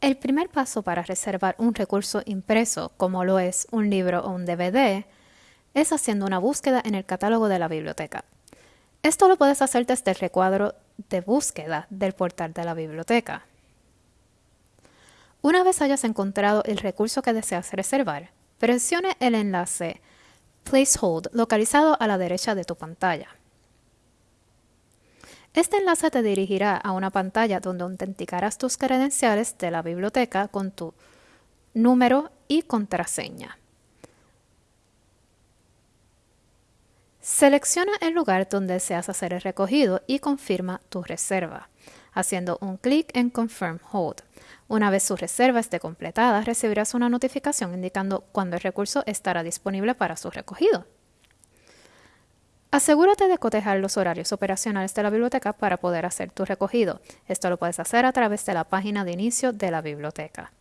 El primer paso para reservar un recurso impreso, como lo es un libro o un DVD, es haciendo una búsqueda en el catálogo de la biblioteca. Esto lo puedes hacer desde el recuadro de búsqueda del portal de la biblioteca. Una vez hayas encontrado el recurso que deseas reservar, presione el enlace Placehold localizado a la derecha de tu pantalla. Este enlace te dirigirá a una pantalla donde autenticarás tus credenciales de la biblioteca con tu número y contraseña. Selecciona el lugar donde deseas hacer el recogido y confirma tu reserva, haciendo un clic en Confirm Hold. Una vez su reserva esté completada, recibirás una notificación indicando cuándo el recurso estará disponible para su recogido. Asegúrate de cotejar los horarios operacionales de la biblioteca para poder hacer tu recogido. Esto lo puedes hacer a través de la página de inicio de la biblioteca.